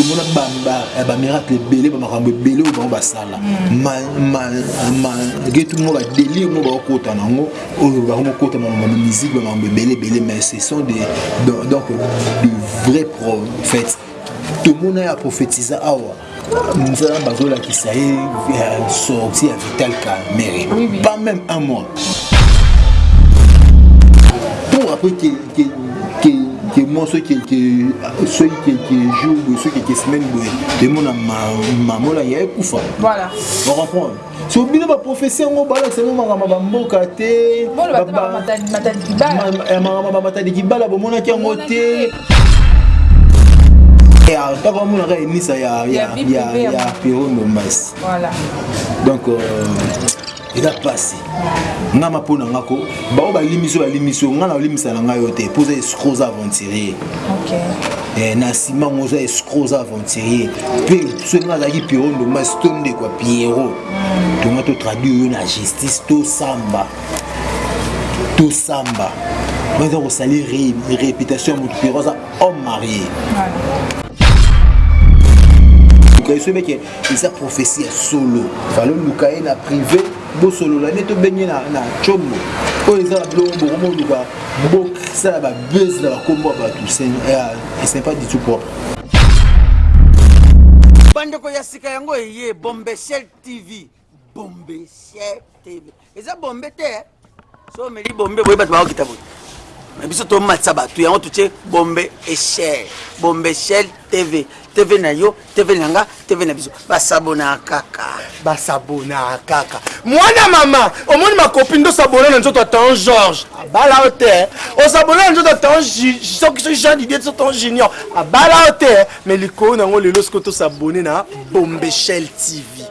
tomona ba miracle ebele bamakambo ebele oyo bango basala malgré tout mwa badelir mo bakokota na yango oyo bango mokota makambo ya musique bamakambo ebele ebele mais ce sont des donc de vrai prophète tomona ya prophétisa awa nzala bazolakisa ye euh, sorti ya vital camere pas même un mois pour après que que que moi ce qui que ce qui que jour de ce qui que semaine boye et mon maman là il y a kufa voilà on comprend so bino baprofesi yango balakisa yango makambo ya bamboka te makambo bamatadi kibala bomonaki yango te ntaka omonaka enisa ya pero ndombasi donc euh, eza pasi nga ma pona nga ko bao balimisi balimisi yo nga na olimisa na ngai yo te mpo oza escro oza aventurier eh, na nsima ngo oza escro oza aventurier mpe soki nga azalaki piero ndomasi to ndeko ya piero mm. tonga totraduire yo na justice tosamba tosamba baza kosali réputation ya moto piero aza homme marié okay, so make eza prophetie ya solo falo luka ye na privé bosolola nde tobenge na, na combo oyo eza na biloko bokomoluka bosala babese na bakombo ya bato c'est pas du tout propre bandeko ya sika yango eye bombeshel tv bombe sier tv eza bombe te eh? so omeli bombe boye bato bakokita boye na biso tomatisa bato yango totie bombe echel bombe echel tv tv na yo tv na nga tv na biso basabona kaka basabona kaka mwana mama omoni makopi nde osabona na nzoto atan george abala yo te eh? osabona na nzoto atan soki soki jean didie so tan junior abala yo te eh? me likolo na yango lelo soki tosabone na bombechel tv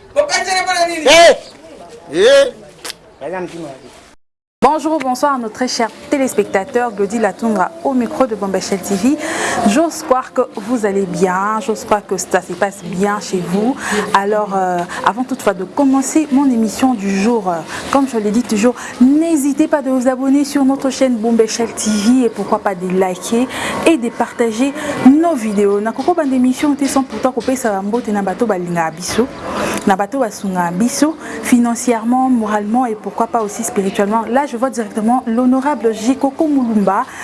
Hey! Hey! Hey! Bonjour, bonsoir à nos très chers téléspectateurs. Gaudi au micro de Bombachel TV. J'ose croire que vous allez bien, j'ose croire que ça se passe bien chez vous. Alors, euh, avant toutefois de commencer mon émission du jour, euh, comme je l'ai dit toujours, N'hesitez pas de vous abonner sur notre chaîne Bombeshell TV et pourquoi pas de liker et de partager nos vidéos. Na koko bande émission te sans pourtant ko pesa ba mbote na bato balinga biso, na bato basunga biso financièrement, moralement et pourquoi pas aussi spirituellement. Là, je vois directement l'honorable Jikoko Mulumba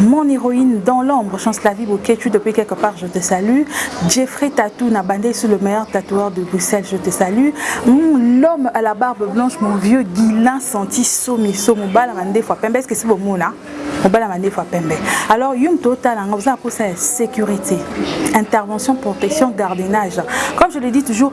mon héroïne dans l'ombre, chance la vie au tu depuis quelque part, je te salue. Jeffrey Tatou Nabandé, sous le meilleur tatoueur de Bruxelles, je te salue. L'homme à la barbe blanche, mon vieux Guilin senti Somi, Somo Balamande fois Pembe, est-ce que c'est bon mots là Balamande fois Pembe. Alors, Yum Total, on hein, a pour ça sécurité, intervention, protection, gardiennage. Comme je le dis toujours,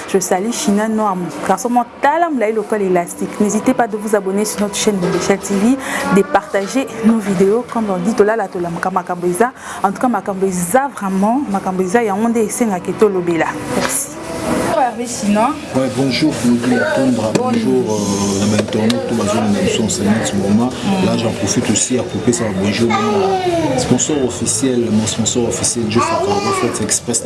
Je salue China Noir, garçon moi tala mulayi lokola élastique. N'hésitez pas de vous abonner sur notre chaîne Bombesha TV, de partager nos vidéos comme on dit tolala tola makambo eza. En tout cas makambo eza vraiment makambo eza yango nde esenga ke tolobela. Merci. Hervé Chinois. Ouais, bonjour Claudie Atondra, bonjour euh, na internet tout bazali na biso en ce moment. Mm. Là, j'en profite aussi à couper ça bonjour. Sponsor officiel, mon sponsor officiel, Joe Fakaro, Flex Express,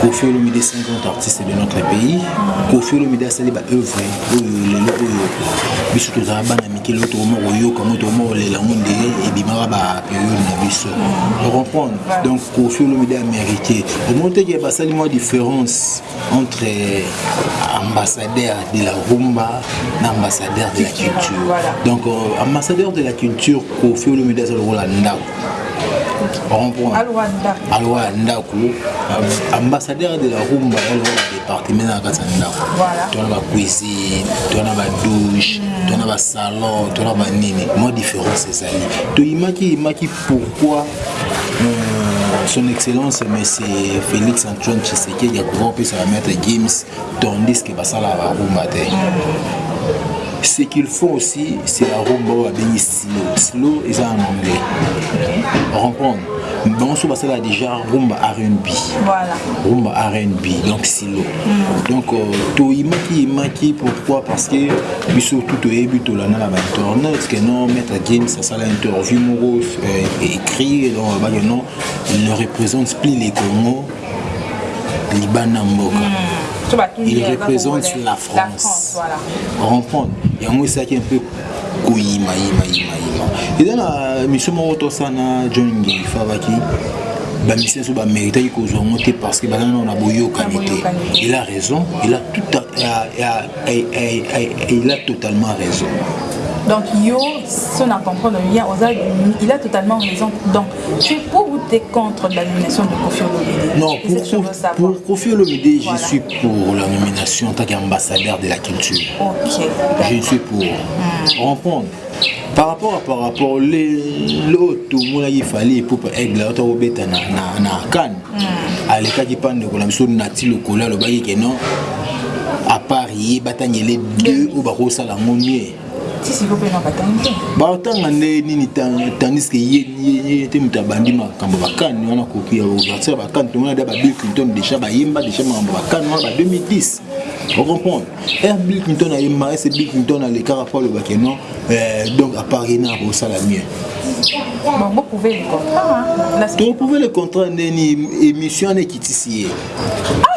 Koffi Olomide c'est un grand artiste de notre pays. Koffi Olomide asali ba œuvre oyo lelo oyo biso tozala bana mike lelo tokoma koyoka yango tokoma kolela yango nde ebimaka ba periode na biso ocomprendre donc Koffi Olomide amérite omoni teke basali mwa différence entre ambassadeur de la rumba na ambassadeur de la culture donc euh, ambassadeur de la culture Koffi Olomide aza lokola ndako alowa ya ndako ambassadeur de la rumba alowa ya département na kati ya ndako tona ba cuisine tona ba douche mm. tona ba salon tona ba nini mwa différence ezali toyimaki yimaki pourquoi euh, son excellence monsieur félix antoine tshisekedi akoki kopesa ba maître gims tandis ke basalaka barumba te mm. ce qu'il faut aussi c'est la rumba oyo abengi Slow, slow eza en anglais. Okay. Comprendre. Bango so basala déjà rumba R&B. Voilà. Rumba R&B donc silo. Mm. Donc euh, to imaki imaki pourquoi parce que biso tout toyebi tolanda na ba internet que non maître James asala interview moko euh, écrit donc ba non il ne représente plus les Congo libana mboka. Mm. Il représente la France. La France voilà. Comprendre. Yango esaki un peu koyima yima yima yima eza na mission moko tosa na john ngei fabaki bamisi nyonso bameritaki kozwa yango te parce que baza nao na boyokani te il a raison il a tout à, à, à, à, il a totalement raison donc yo so na comprendre bien oza il a totalement raison donc Tu es pour ou tu es contre la nomination de Kofi Olomide Non, pour, pour Kofi Olomide, voilà. je suis pour la nomination en tant qu'ambassadeur de la culture. Ok. Je suis pour. Hmm. Répondre. par rapport à par rapport lelo tomonaki fali epupa aigle auta kobeta na, na, na kane mm. alekaki mpa ndeko na biso nati lokola alobaki ke non apart ye batangele deux oyo bakosala yango nie batanga nde nini tandis ke ye te moto abandi makambo bakani wana koki ya ouverture ya bakani tomona da ba bill clinton deja bayemba deja makambo bakani wana ba 2010 ocomprendre r bill clinton ayemba ese bill clinton alekaka po alobake non euh, donc apart ye na akosala mieux toprouve le contrat ndeni émission wana ekitisi ye ah!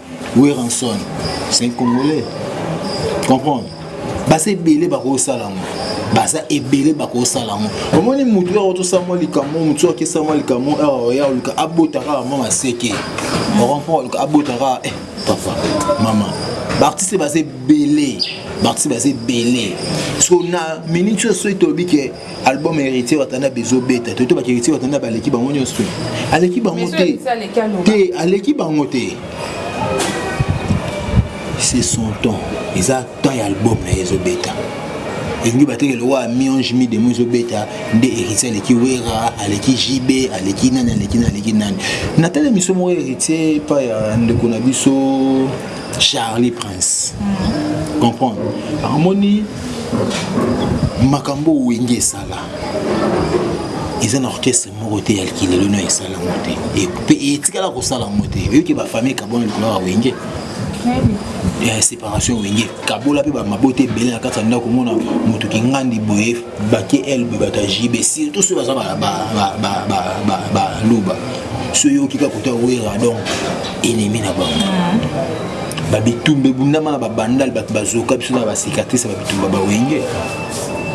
Werrason c'est un congolais comprendre baza ebele bakosala yango baza ebele bakosala yango omoni motu yako tosamwa likambo motu yaki esamwa likambo awa ya oluka abota kaka mwa maseke okompo oluka abota kaka eh, papa mama baartiste baza ebele baartiste baza ebele so na minute oyo soki tolobi ke album héritier watana bezo beta toyebi baki héritier watana baleki bango nyonso aleki bango te te aleki bango te c'est son temps eza temps ya album na ye ezobeta elingi batekele wa mionge mi demo ezobeta nde héritier aleki wera aleki jb aleki nani aleki nani aleki nani natala miso moko héritier epai ya ndeko na biso charlie prince mm. comprendre amoni makambo oyo wenge esala eza na orchestre moko te ya likili lelo nayo esala yango te mpe etikala kosala yango te oyoki bafamille kabona likolo ya wenge ya séparation wenge kabola mpe bamabota ebele na kati ya ndako omona moto kingandi boye bake elbe bata jb surtout soki baza baluba soki oyoki kaka kota wera donc ennemi na bango mm. babitumba ebundama na babandale bato bazoka biso na bacicatrice ya babitumba bawenge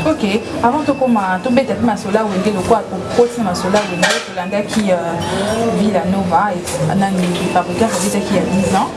ok avant tokoma tobeta mpe masolo ya wenge lokola kokoti na masolo ya wenge tolandaki euh, villa nova nani fabricas abetaki ya 10 ans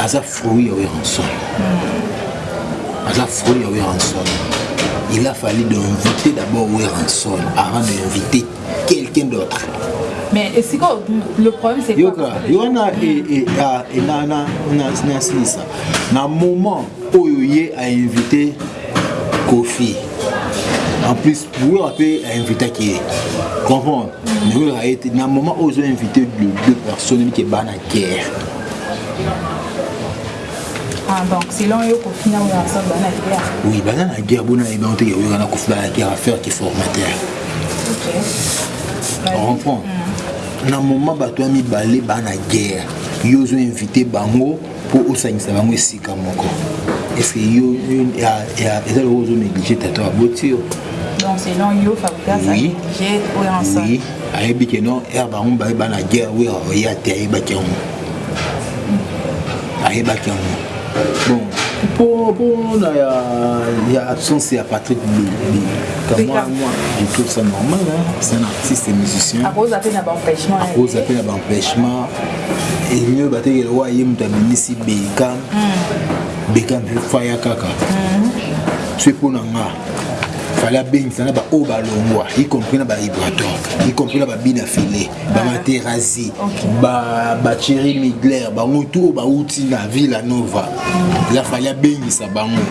aza fruit ya Werrason aza fruit ya Werrason il a fallu d'inviter d'abord Werrason avant d'inviter quelqu'un d'autre mais esika le problème c'est yoka yona enana nasilisa na moment oyo ye a invité kofi en plus wera mpe ainvitaki ye comprendre mais wera ye te na moment oyo ozo invité deux personnes eliki ebana guerre Ah, donc selon yo kofi na oyo aza bana ya guerre oui baza na guerre bona yebi yango te ke oyokana kofi bana ya guerre affaire ki formateur comprend mm. na moment bato ya mibale baa na guerre yo ozo invite bango mpo osangisa bango esika moko ece yo eza lokola ozo néglige tata baboti yo donc selon yo fabrigas oui. oyo ensemble ayebi ke non heure bango baye bana guerre wera oya te ayebaki yango ayebaki yango bon mpo mpona ya, ya absence ya patrick kamwa mwa tout ça normal c'est un artiste musicien akoza mpe na baempêchement akoza mpe na baempêchement elio batekele oyo aye moto abimisi beka beka mpe faya kaka hmm. soki mpo na nga fale abengisa na baoyo balongwa y compris na bahibrator y compris na babina file bamaterazi bacheri midler bango tu oyo bauti na villa nova ya fale abengisa bango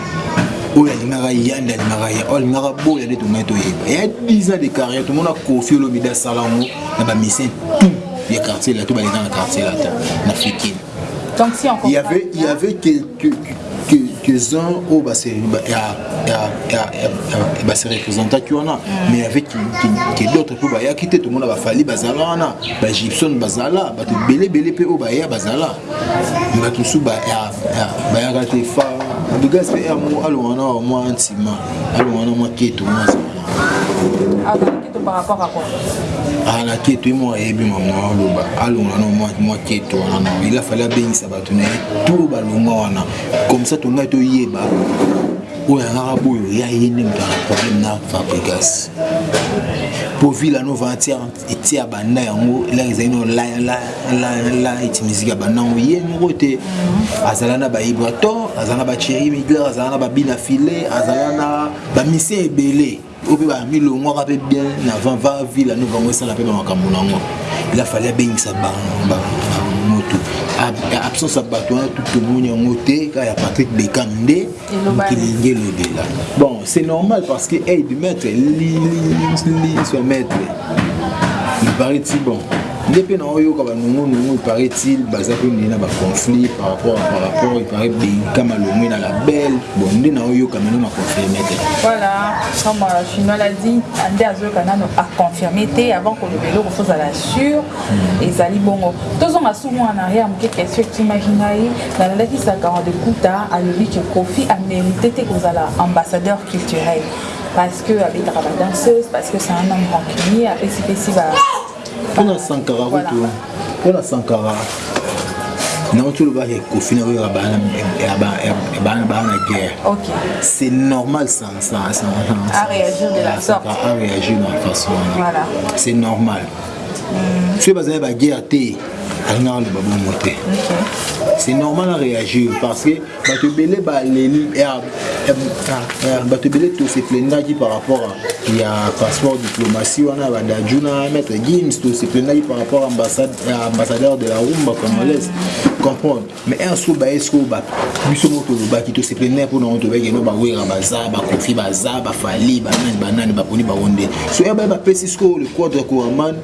oyo alingaka yande alingaka ya oyo alingaka boya nde tomai toyeba ya 10 ans de carrière tomona kofi olomide asala yango na bamisien tout ya quartier lato baleka na quartier lato na fikini il y avait, il y avait quelqu'un quelques uns oyo base représentaki wana mais y avait que d'autres mpo bayaki te tomona bafali bazala wana baegyptione bazala bato ebele ebele mpe oyo baya bazala bato mosusu bayaka te fa abigas mpe yango alonga wana wa mwa ntima alonga wana mwa keto mwa azala na keto ye moko ayebi mama aloba alonga wana mwa keto wana il afali abengisa tuna ye to balongwa wana comme ça tongai toyeba oyo yangaka boyo ya ye nde moto ana problème na fabrigas mpo vila nova eti abanda yango elaka ezali no la eti miziki abanda yango ye moko te azala na baibrator azala na bacheri migler azala na babina filet azala na bamisien ebele oyo mpe bamilongwaka mpe bien na va va villa no bango esala mpe bamakambo na yango ila fali abengisa moto absence ya bato wana tout tomoni yango te kaka ya patrick bekam nde mokilingi elobela bon c'est normal parce que aide maître liso maître il paraît si bon nde mpe naoyoka banungunungu iparaît-il baza mpe nde na baconflit par rapport par rapport iparaît benka malongwe na label bon nde naoyoka mino na confirme te voilà comme euh, chinois l'a dit nde azoyoka nano aconfirme te avant koloba eloko fozala sur hmm. ezali bongo tozonga su mwana ya moke question etimaki ngai nalandaki sakama de kuta alobi ke kofi amérite te kozala ambassadeur culturel parce que abetaka badanseuse parce que c'est un homme rancunier apesipesi ba Pona Sankara kutu, pona Sankara nauti olobaka ekofi na oyo ya bana bana guerre c'est normal aréagir de la sorte aréagir na façon wana c'est normal mm. soki bazali baguerre te alingaka loba bongo te c'est normal aréagir parce que bato ebele baleli bato ebele toseplendaki par rapport ya passeport diplomatie wana ya badaju na maître gims toseplendaki par rapport ya ambassadeur de la rumba congolaise comprendre mais un soki baye sikoyo bato biso moko tolobaki toseplendaki mpona yango tolobaki eno bawera baza bakofi baza bafali banani banani baponi bango nde soki baye bapesi sikoyo le quadre coraman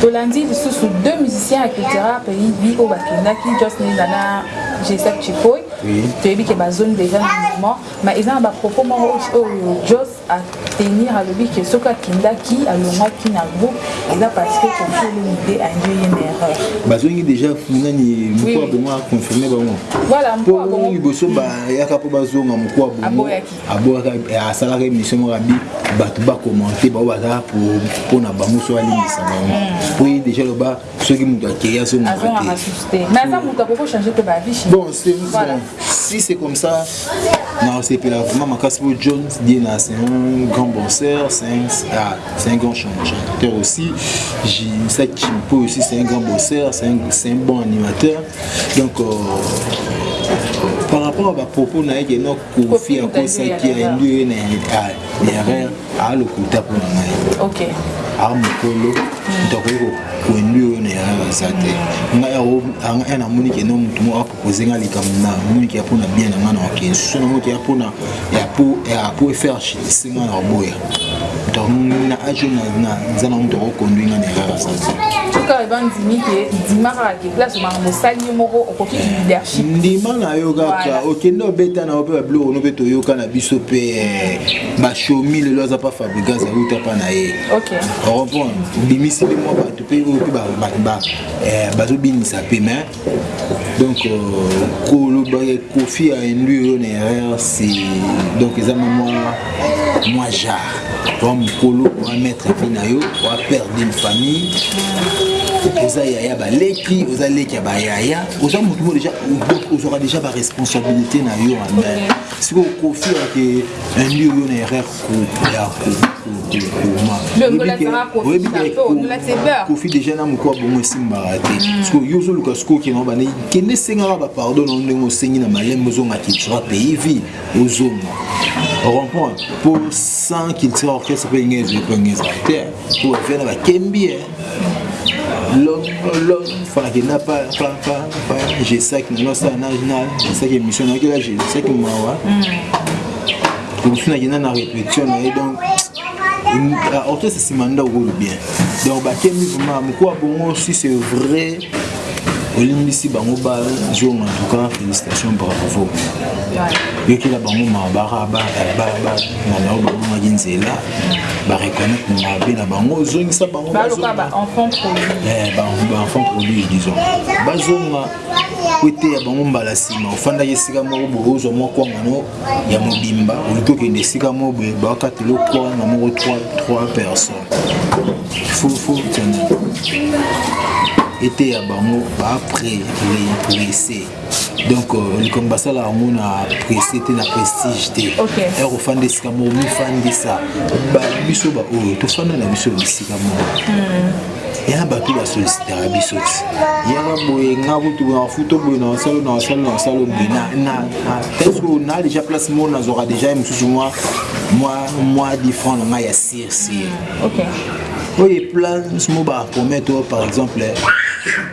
Tolandi lisusu deux musiciens ya Cultura Pays oyo bakendaki Joss Ninga na G7 Chikoy toyebi ke bazongi deja na mouvement mais eza na ba propos moko oyo Joss a tenir alobi ke soki akendaki alongwaki na groupe eza parce que Koffi Olomide a induit ye na erreur bazongi deja nani mukwa bongo a confirmer bango voilà mukwa bongo liboso bayaka po bazonga mukwa bongo aboyaka asalaka émission moko abi bato bakomante bango baza mpo na bango so alimbisa bango mpo hmm. ye déjà loba soki moto akei azongaka te bon si c'est comme ça nasepela vraiment makasi mpo john diena c'est un grand bosseur c'est un, ah, un grand chanteur aussi sa kimpo aussi c'est un grand bosseur c'est un, un bon animateur donc euh, par rapport à bapropos na ye kofi akosaki ayebi oye na erreur alokuta mpo na ngai a mokolo moto akoki kokuendu oyo na erreur aza te ngai namoni keno motu moko apropose ngai likambo na moni keya mpo na bien na ngai na wakensu so namoni keya mpo ya po faire chitise ngai na koboya donc na age naza na moto akoconduit nga na erreur asasi tika eba ndimi ke ndima kaka ke place obanga mosali yo moko okoki eh, leadership ndima na yo kaka okende obeta na yo mpe babiloko no mpe toyoka na biso mpe eh, bashomi lelo aza mpa fabrigas auta mpa na ye orepondre obimisi mpe mwa bato mpe oyo mpe eh, bazobinisa mpe mais donc euh, koloba ya kofi a induire yo na erreur c'est donc eza mwa mwa jar oa mokolo oa maître vi na yo oa père d'une famille oza yaya baleki oza leki ya bayaya oza motu mo deja ozwaka deja baresponsabilité na yo en main sikoyo kofi yake induire yo na erreur kofi deja na moko ya bongo esimbaka te mm. siko yo ozoluka siko okende na bana kende esengaka bapardon na ndenge osengi na malembe ozonga kitura pays ville ozonga orompoint mpo sans culture orchestre mpe ndenge ezali mpo ndenge ezali te mpo bafia na bakembi fanake na jesaki nano asala jesaki émission nayaki la jesaki mawa omosunaki na na répétition na ye donc orchestre nsima nda okolo bien donc bakemi vraimen mokuwa bongo si c'est vrai olimbisi bango bazonga en tout cas félicitation bravo yokela bango mawa bananao babongaki nzela ba reconnaître mabe na bango ozongisa bango baluka ba enfant produit eh ba enfant produit disons bazonga koteya bango mbala nsima ofandaki esika moko boye ozwa mwa kwangano ya mobimba oluki okende esika moko boye bakatelo kwanga moko 3 personne fufu tene eteya bango baaprès represse donc euh, likambo basala yango na presse te na prestige te ya kofanda esika moko mifandisa biso baoyo tofanda na biso bisika moko hmm. yana bato basolisitaka biso ti yana boye nga kutu na futo boye na wasalo na wasalo na wasalo boye presque na déjà place moko nazwaka déjà ye mosusu mwa mwa difran na ngai ya sir sir oyo eplance mo bapromete par exemple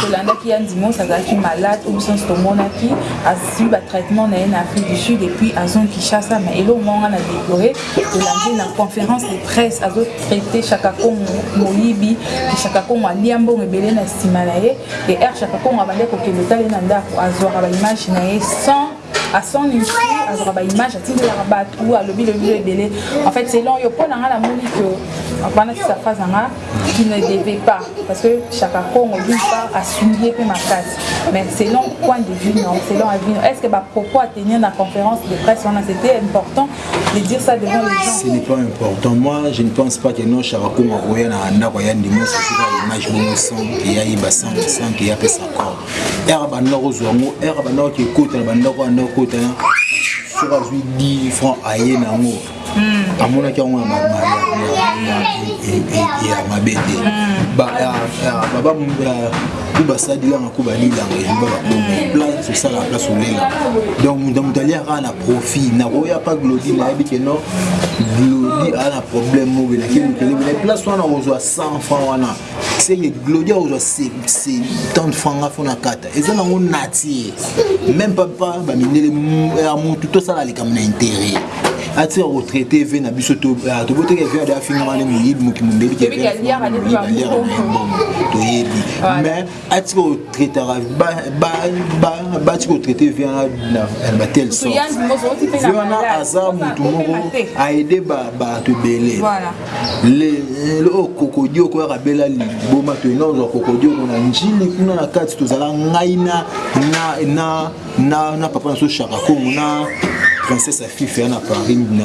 Tolandaki ya Ndimos azalaki malade oyo biso nionso tomonaki azui ba traitement na ye na Afrique du Sud et puis azongi Kinshasa mais eloko moko nga na deplorer tolandi ye na conference de presse azo traiter Shaka Kongo moyibi que Shaka Kongo alia mbongo ebele na sima na ye et heure Shaka Kongo abandaki kokende kotala ye na ndaku azuaka ba images na ye sans à son insu azwaka ba image atindelaka bato alobi lobi lo ebele en fait selon yo mpo na ngai namoni que wana tisa phrase na nga qui ne devait pas parce que chaka congo d'une part asungi ye mpe makasi mais selon point de vue non selon avis non est ce que bapropos à tenir na conférence de presse wana c'était important de dire ça devant les gens ce n'est pas important moi je ne pense pas que non chaka congo akoya na ndako ya ndimo sosoka image bongo sans ke ya yeba sans sans ke ya pesa corps ere abanda kozwa yango ere abanda koki ekota na bandako abanda kokota na soki azwi 10 franc aye na yango hmm. amonaki yango ya mabe te hmm. baba ku basalilanga ku balilanga elinga bakomi hmm. place osala place olela donc moto moto aliaka na profit nakoya pa glodi nayebi ke non glodi aa na problème mobelaki mokelebele place wana ozwa 100 franc wana senge glodia ozwa 30 franc nga fona kata eza nango natie meme papa bamindele ya motu tosala likambo na intere ati ya retraite ve na biso ah, tobotaki ve ade afingama ne moyibi moki mondeli ke aliaka na ye mbongo toyebi mais ati ko traitaka bati ko traite vie wana na batele sortevie wana aza motu moko aide bato ebele lelo oyo kokodi okoyaka bela liboma to ena ozwa kokodi oko na njili kuna na kati tozala ngai na na na na papa na so shaka kongo na princesse afife ya na paris na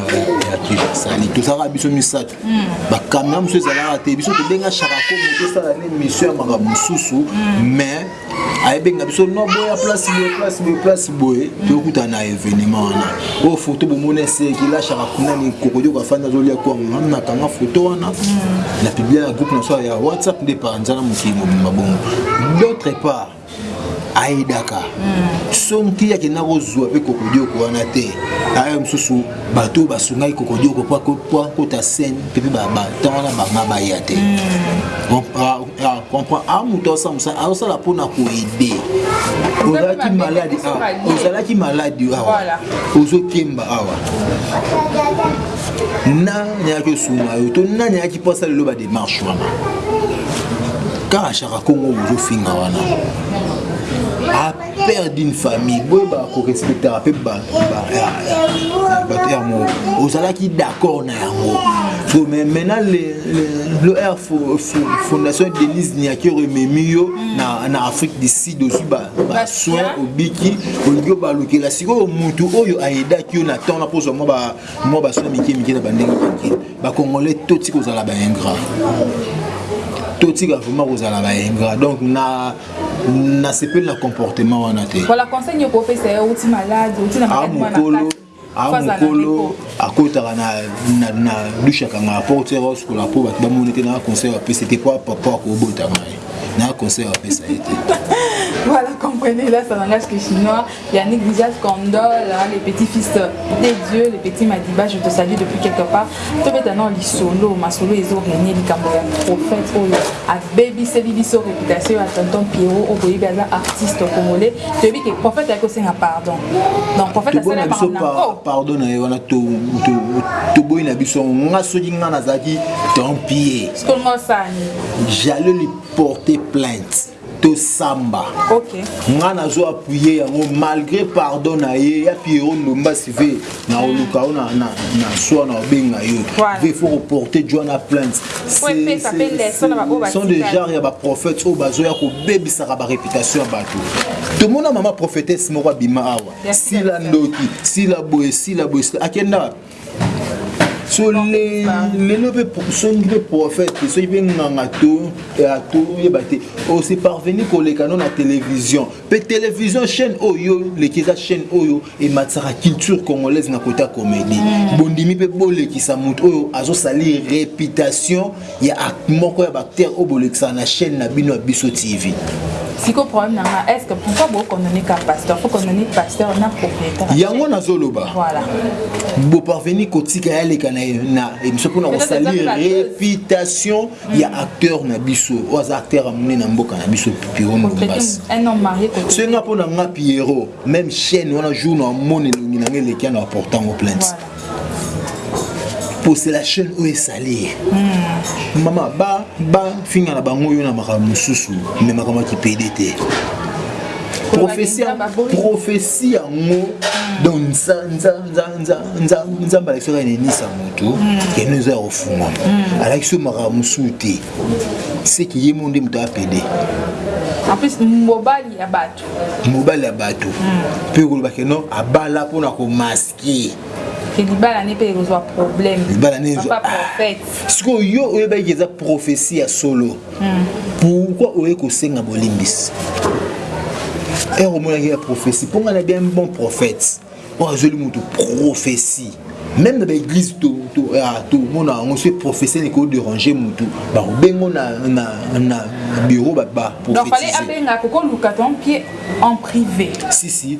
ya te sali tozalaka biso misato bakamera mosusu ezalaka te biso tobenga sharako moto esala ne mission ya makambo mosusu mais ayebenga biso no boya place boye place boye place boye tokutana na événement wana oyo foto bomoni eseki lashaka kuna ni kokodioka afandi azolia kwango ami nakanga foto wana na publia na groupe na so ya whatsapp nde panzana mokili mobimba bongo d'autre part ayedaka sonki akenda kozwa mpe kokodioko wana te aya mosusu bato oyo basungaki kokodioko mpo akota scène mpe mpe baton wana banga baya te comprend a moto asala mosala azosala mpo na koede ozalaki maladi awa ozalaki maladi awa ozokemba awa nani ayaki osunga yo to nani ayaki mpo asalelo ba démarche wana kaka shaka kongo bozofinga wana apère d'une famille boyeba korespectaka mpe bato ya moko ozalaki d'accord na yango so mais maintenant le r fondation denise niakero ememi yo na afrique du sud ozwi basoin obiki olingi obalukela sikoyo motu oyo ayedaki yo na temps na mpo ozwa mwa mwa basoin mike mike na bandenge mike bacongolais toti kozala baingra totika vraiment kozala baingra donc na nasepeli na comportement wana te amokolo amokolo akotaka na dushe akangaka porte rose kola mpo bato bamoni te na conseil apesi te mpo apapa akobotaka ye na conseil apesa ye te voilà comprenez là ça langage que chinois Yannick Vizas Kondol, le petit fils de Dieu, le petit Madiba, je te salue depuis quelque part. Tobeta non lisolo, masolo ezo régner likambo ya prophète oyo abebiseli biso réputation ya tonton Pierrot oyo boyebi aza artiste congolais. Toyebi ke prophète ayaki kosenga pardon. Donc prophète asala biso pardon na ye wana toboyi na biso yango nga soki nga nazalaki tant pis. Sikoyo nga osani. J'allais lui porter plainte. tosamba okay. nga nazo appuye yango malgré pardon na ye ya pierrot ndombasi ve na hmm. oluka yo na swa na obenga yo ve faut reporter joana plainte sont des genre ya baprophète oyo bazoya kobebisaka baréputation ya bato tomona mama prophétesse moko abima awa sila ndoki sila boye sila boye akenda so lelo mpe soki mpe prophète soki mpe nganga to oyeba te ose parvenu koleka no na télévision mpe télévision chaîne oyo oh, oleki eza chaîne oyo oh, ematisaka culture congolaise na kota comédie mm. bondimi mpe bolekisa moto oyo azosalir réputation ya moko ya bacteur oyo bolekisaka na chaîne na bino ya biso tv siko problème na nga est-ce que pourquoi bo condamner ka pasteur faut condamner pasteur na propriétaire yango nazoloba voilà bo parvenir kotika ya leka na na emission mpona kosalir réputation ya hmm. acteur na biso oyo aza acteur ya monene na mboka na biso pipiro mombasi soki nga mpo na nga pierrot même chaîne wana jour na omoni elongi na nga eleki ya na portango plainte pour c'est la chaîne oyo esali ye hmm. mama bafinga na bango yo na makambo mosusu me makambo ya kipede te prophesie yango donc nzambe alakisi kaka nenisa moto keno eza ya kofungwama alakisi yo makambo mosusu te seke ye mo nde moto apede en plus mobali ya bato mobali ya bato mpe hmm. kolobake no abala mpona komaske ki ke libala ne mpe ekozwa problème libala ne ezwa prophète ah. sikoyo yo oyebaki eza prophétie ya solo hmm. pourquoi oye kosenga bolimbisi ere omonaki ya prophétie mpo ngai na bien bon prophète oyo azweli moto prophétie même na baeglise tomona ah, yango soki prophétie neke oderange motu bakobengo na bureau baprofétise si si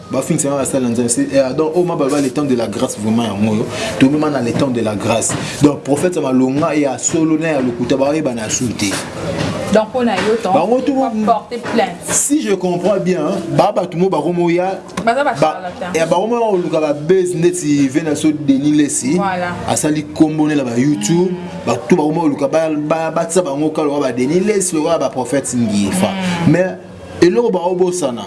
bafinisa nga basali na nzambe se eh, ah, donc oyo oh, mabaloba le temps de la grâce vraiment yango oyo tobima na le temps de la grâce donc prophète ya malonga ya solo na ya lokuta bayebana ya sulu te donc mpo na yo bango tout porte plainte si je comprends bien ba bato mo bakomo ya eh, bango mo bakoluka babase ndeti venaso denis lesi asali nkombo nela ba youtube mm. bato bakomo bakoluka batisa bango kaka lokola ba denis lesi lokola baprophète ngifa mm. mais Eloko bao bosana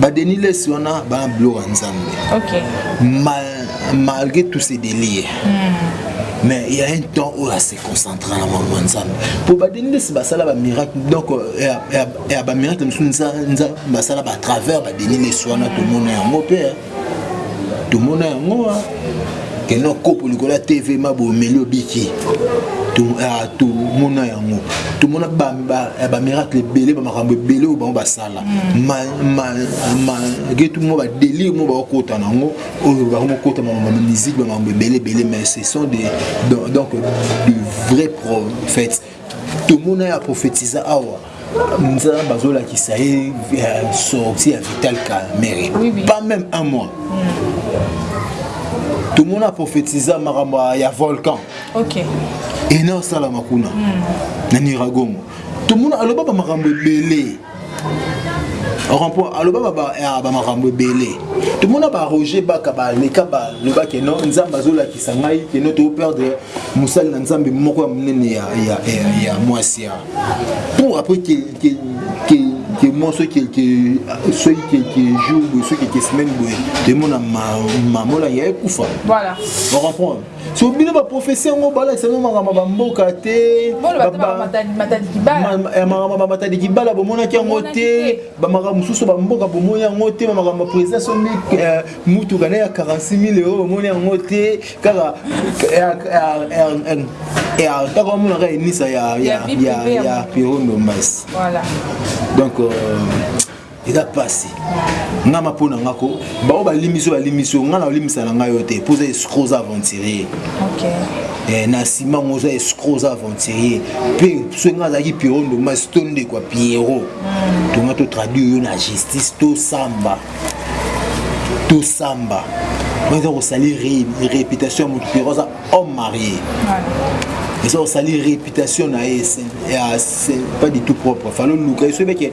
ba Denis Lessi wana ba biloko ya Nzambe. OK. Mal, malgré tous ces délires. Mm. mais il y a un temps oyo ase concentre na makambo ya nzambe mpo badeni nde si basala bamiracle donc ya bamiracle mosusu basala batravers badeni nesi wana tomona yango mpe tomona yango wa keno kopo likolo ya tv ma bomeli obiki ah, tomona yango tomona bamiracle ebele bamakambo ebele oyo bango basala malgré tout mo badelire mo bakokota na yango oyo bakomokota musique bamakambo ebele ebele mais ce sont des donc de vrai prophète Tomona ya prophetisa awa nzambe azolakisa ye euh, sorti ya vital kamere pas même un mois tomona prophetisa makambo ya volcan ena osalama kuna hmm. na niragongo tomona aloba bamakambo ebele rempont aloba bamakambo ebele tomona ba roger baka baleka baloba keno nzambe azolakisa ngai keno toperdre mosali na nzambe moko ya monene ya mwasi ya pour après que moi soki quelque soki quelque jour boye soki quelque semaine boye tomona mamola ya ekufa voilà oremprendre so bino baprofesi yango balakisa bino makambo ya bamboka te makambo bamatadi kibala bomonaki yango te bamakambo mosusu bamboka bomoni yango te bamakambo ya président so eh, motuka na ya 46 mille euro bomoni yango te kaka ntaka bamonaka enisa ya pierro ndombas donc euh, eza pasi nga mapo na nga ko baoyo balimbisi oyo balimbisi yo nga na olimbisa na ngai yo te mpo oza escro oza aventurier eh, na nsima yango oza escro oza aventurier mpe soki nga azalaki piero ndomasi to ndeko ya piero hmm. tonga totraduire yo na justice tosamba tosamba eza kosalir réputation ya moto piero aza homme marié eza kosali réputation na ye pas du tout propre falo luka ye soki beke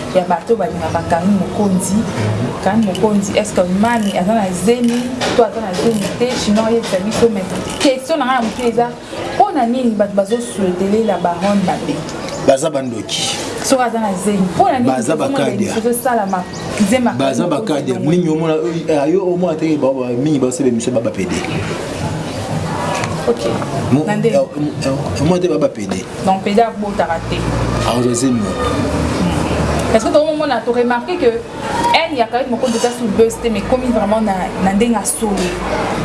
ya bato balingaka kanu mokonzi kanu mokonzi est ce que mani aza na zemi to aza na zemi te chinois ayebisa biso mai question na ngai ya motu eza mpo na nini bato bazoswetele la baronne mabe baza bandoki soki aza na zemi mpo na ninibaza bakadiaezosalama baza bakadia mingi omona eh, ayo omona teke mingi basala emission babapede omona te babapede donc pede abotaka te aozaze moto parce que tokomona to remarquer que haine ya carine mokonzi eza sous buzz te mais komi vraiment na, na ndenge asoli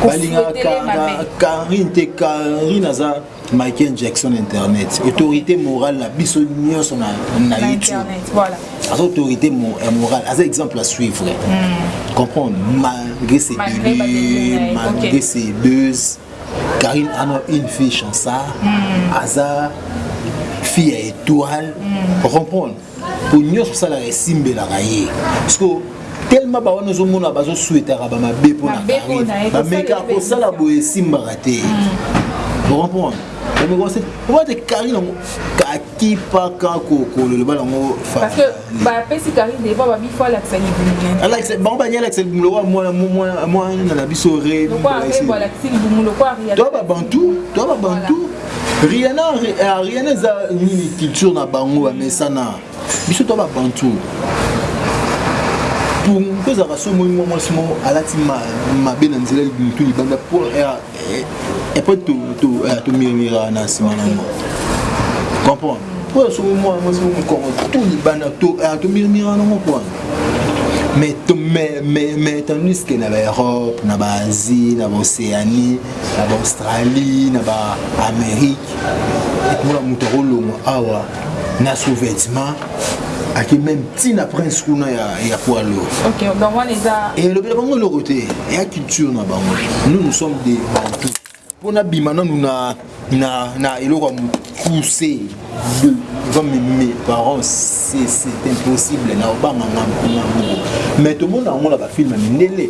balingaka carine te carine aza michael jackson internet autorité morale na biso nyonso na, na youtube voilà. aza autorité euh, morale aza exemple à suivre mm. comprendre malgré ses délire malgré ses buzz Karine ana une fille chansard mm. aza fille ya étoile mm. comprendre po nyonso osalaka esimbelaka ye parceko tellement bawana ozomona bazoswetaka bamabe mpo na karine bameka kosala boye esimbaka te mm. comprendre obate karine yango kakipaka kokolelo bana yango Ba pesi Carine Deva ba bifo alakisa libumu na ye. Alakisa bango ba nyala alakisa libumu lokola mwana mwana mwana na biso re. Lokola re bo alakisi libumu lokola Rihanna. Toi ba bantu, toi ba bantu. Rihanna euh, Rihanna eza nini culture na bango ba mesana. Biso toi ba bantu. Pour mpezaka so moi mwa mwasi moko alati mabe na nzela libumu to libanda pour après tu tu tu murmura na sima na ngo comprendre po ya somo mwa mwasi mo mokoro tout libanda to ah, tu murmura na ngo po mais mais mais mais tandis que na ba Europe na ba Asie na ba Océanie na ba Australie na ba Amérique et pour la moto rolongo awa na sous-vêtements ake meme ti na prince kuna ya, ya poids lourd okay, donc wana eza elobela bango eloko te eya culture na bango nous nous sommes des bantou mpo nabima nanu na, na, na eloko ya mokuse de comme mes parents c'est impossible na obanga nga mpo na bongo mais tomona yango na bafilme mindele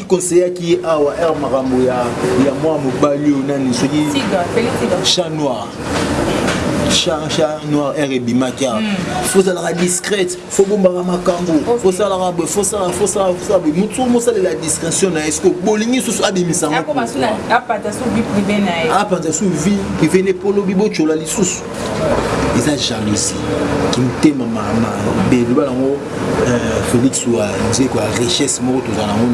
conseillaki ye awa heure makambo ya ya mwa mobali oyo nani soki chat noir chat noir heure ebimaki awa hmm. fozalaka discrète fobombaka makambo fosalaka boye fosala fosala fosala boye motu soko mosalela discrétion na ye siko bolingi susu abimisa ngo apanza su vie prive na epolobi botyola lisusu eza jalousie kimtema mabe loba nango euh, félix wa nzeko ya richesse moko tozala nango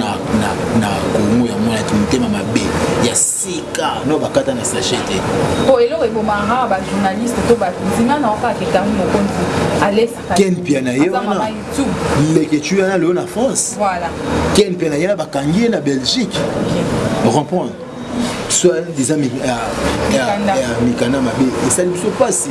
na kongo ya mwana kimtema mabe ya sika no bakata na sachet te po eloko ebomaka bajournaliste to bato nzinga na okaka etango mokonzi alesakempia na ye wana lekecu yana lelo na france kempia na ye na bakangi ye na belgique comprendre soit disant mikanda mabe esali biso mpasi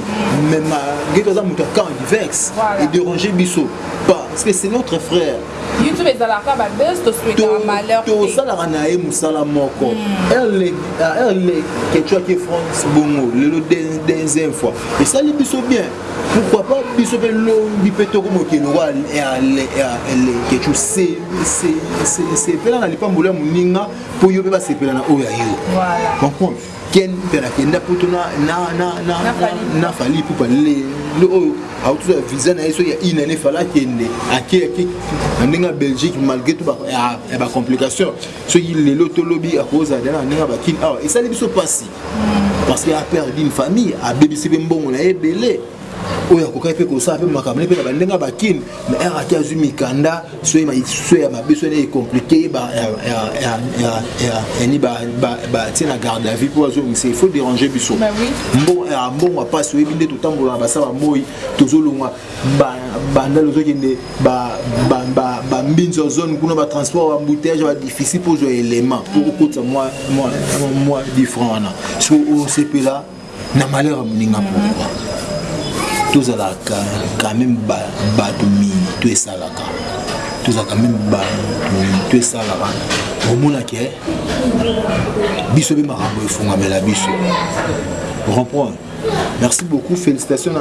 mais malgré toza moto ya camp diverse edérange biso pas parce que c'est notre frère youtube ezalaka babes toswetaka malheur tosalaka na ye mosala moko hmm. erle euh, kecuaki france bongo lelo deuxième fois esali biso bien pourquoi pas biso mpe lobi mpe tokomokende wa erle kecu sepela na lipamboli ya moninga mpo yo mpe basepela na oyo ya yo comprendre ken mpe nakenda poto na fali ipupa lelo oyo autozwa visa na ye so ya une année fala akende ake ake na ndenge ya belgique malgré to ya bacomplication soki lelo tolobi akozala dana na ndenge ya bakine awa ah, esali biso mpasi hmm. parce que aperde une famille abebisi mpe mbongo na ye ebele oyo akokaki mpe kosala mpe makambo ne mpe na bandenge ya bakine na rate azwi mikanda soki maso ya mabe soki naye compliqué ye yani batie na garde à vie mpo bazongisa il faut déranger biso mbongo ya mbongo ya mpasi oyebi nde totambola na basala moi tozolongwa bandal ozokende bambinzi ya zone kuna batransport bambouteillage badiffici mpo ozwa élément mpo okotisa mwa difran wana so osepela na malheur ya moninga pourquoi tozalaka quand même bato mingi to esalaka tozalaka meme bato mingi to esalaka omonake eh? biso mpe makambo efungamela biso comprendre merci beaucoup félicitation na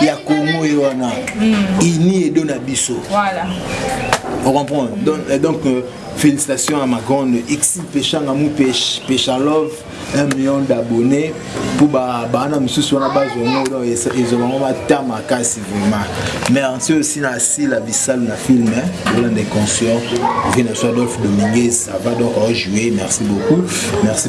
ya congo ye wana hmm. ini edo na biso voilà. on comprend mm. donc, euh, donc euh, félicitations à ma grande ixi peshanga mu pech peshalove un million d'abonnés mpo baana mosusu wana bazwa yango donc ezwa bango bata makasi vraiment merci aussi na asila bisalu na film roland de conscient vina so adolphe dominguez ça va donc rejoue merci beaucoup merci